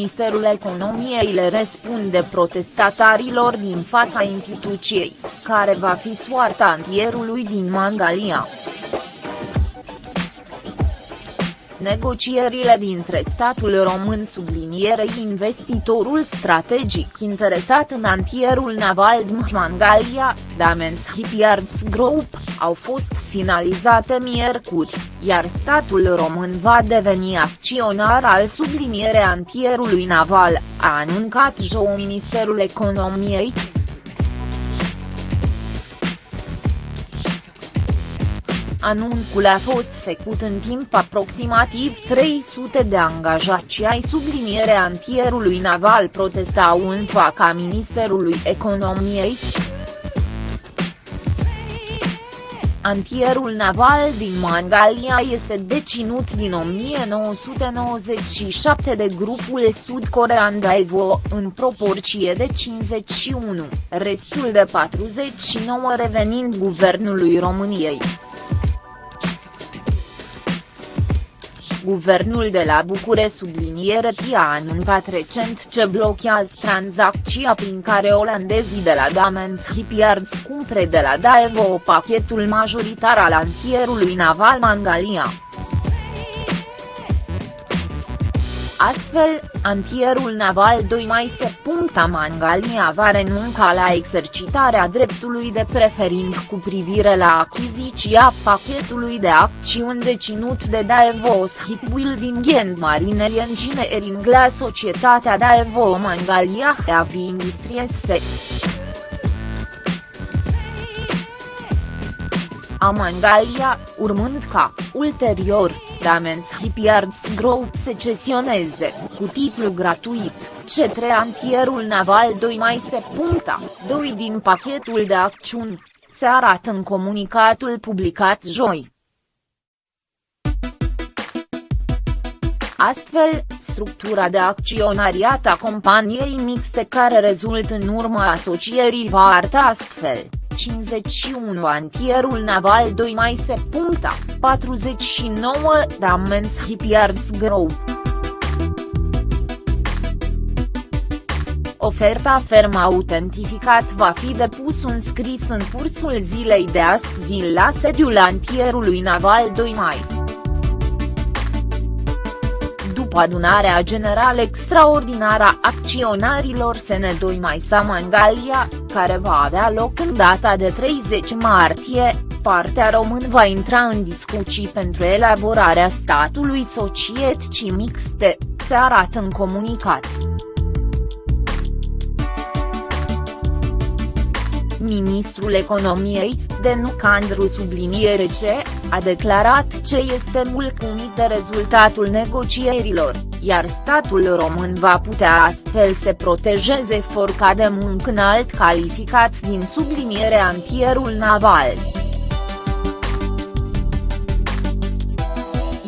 Ministerul Economiei le răspunde protestatarilor din fața instituției, care va fi soarta antierului din Mangalia. Negocierile dintre statul român sublinierei investitorul strategic interesat în antierul naval Mangalia, Damens Shipyards Group, au fost finalizate miercuri, iar statul român va deveni acționar al sublinierei antierului naval, a anuncat joi Ministerul Economiei, Anuncul a fost făcut în timp aproximativ 300 de angajați ai subliniere antierului naval protestau în fața Ministerului Economiei. Antierul naval din Mangalia este deținut din 1997 de grupul sud-corean Daewoo în proporție de 51, restul de 49 revenind guvernului României. Guvernul de la Bucure subliniere a anuncat recent ce blochează tranzacția prin care olandezii de la Damens Shipyards cumpre de la Daewoo pachetul majoritar al antierului naval Mangalia. Astfel, antierul naval 2 mai se puncta Mangalia va renunca la exercitarea dreptului de prefering cu privire la achiziția pachetului de acțiuni deținut de Daewoo Shipbuilding and Marine Engineering la societatea Daewoo Mangalia Heavy Industries a Mangalia, urmând ca, ulterior, Damens Shipyards Group se cesioneze, cu titlu gratuit, cetre antierul naval 2 mai se puncta, 2 din pachetul de acțiuni, se arată în comunicatul publicat joi. Astfel, structura de acționariat a companiei mixte care rezultă în urma asocierii va arta astfel. 51 Antierul naval 2 mai se puncta, 49 Damens Shipyards Group. Oferta ferm autentificat va fi depus un scris în cursul zilei de astăzi la sediul antierului naval 2 mai după adunarea generală extraordinară a acționarilor SN2 mai Samangalia, care va avea loc în data de 30 martie, partea român va intra în discuții pentru elaborarea statului societății mixte, se arată în comunicat. Ministrul Economiei, Denuc Andru subliniere ce, a declarat ce este mulțumit de rezultatul negocierilor, iar statul român va putea astfel să protejeze forca de muncă înalt calificat din subliniere antierul naval.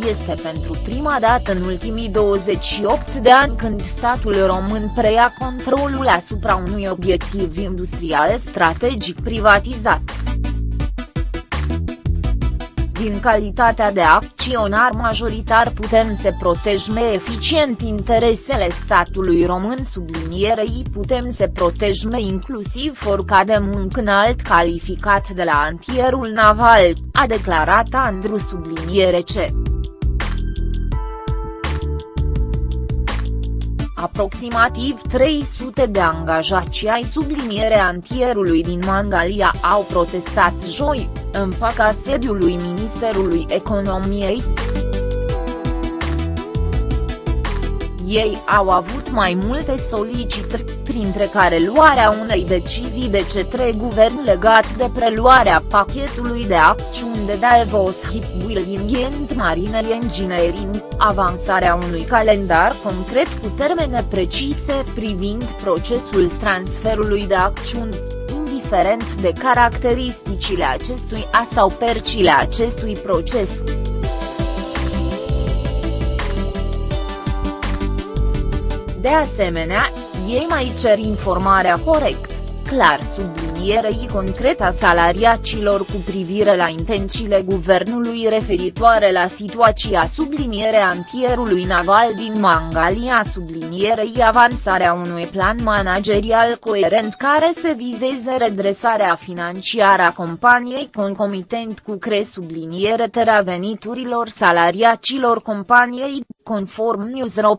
Este pentru prima dată în ultimii 28 de ani când statul român preia controlul asupra unui obiectiv industrial strategic privatizat. Din calitatea de acționar majoritar putem să protejăm eficient interesele statului român sublinierei putem să protejăm inclusiv forca de muncă înalt calificat de la antierul naval, a declarat Andru subliniere ce. Aproximativ 300 de angajați ai subliniere antierului din Mangalia au protestat joi, în fața sediului Ministerului Economiei. Ei au avut mai multe solicitări, printre care luarea unei decizii de cetre guvern legat de preluarea pachetului de acțiuni de Davos Shipbuilding and Marine Engineering, avansarea unui calendar concret cu termene precise privind procesul transferului de acțiuni, indiferent de caracteristicile acestui a sau percile acestui proces. De asemenea, ei mai cer informarea corect, clar subliniat sublinierei concrete a salariacilor cu privire la intențiile guvernului referitoare la situația subliniere antierului naval din Mangalia sublinierei avansarea unui plan managerial coerent care se vizeze redresarea financiară a companiei concomitent cu cre subliniere tera veniturilor salariacilor companiei, conform Newsro.